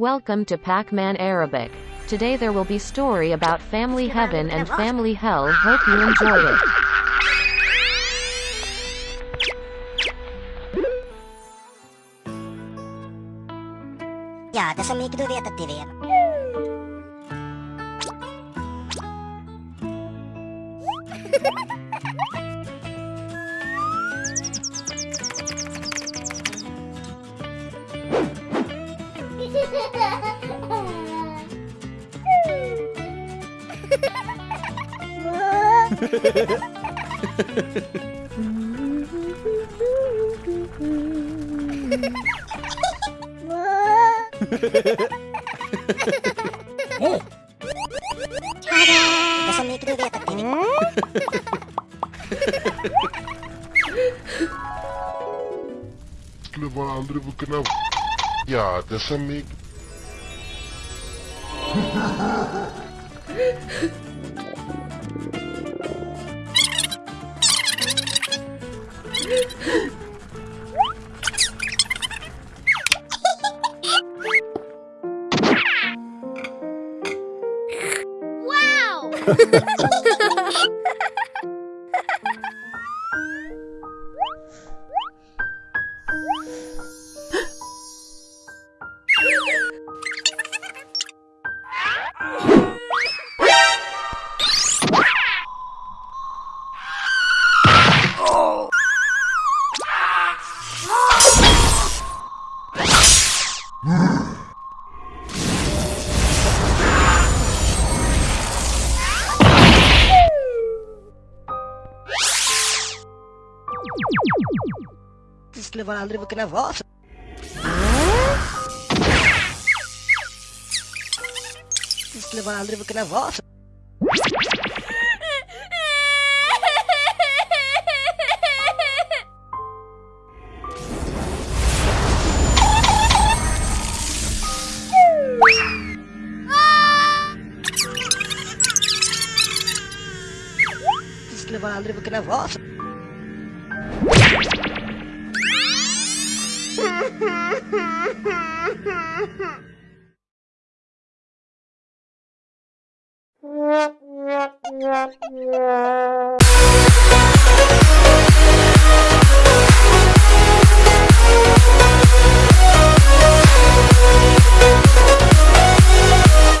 Welcome to Pac-Man Arabic. Today there will be story about family heaven and family hell. Hope you enjoy it. Yeah, that's Ja, tässä mikä du vet Ya, Tada! 무슨 dessa mic. wow! Det skulle man aldrig få kunna vara så. Det skulle man aldrig få kunna vara så. Det skulle man aldrig få kunna vara så.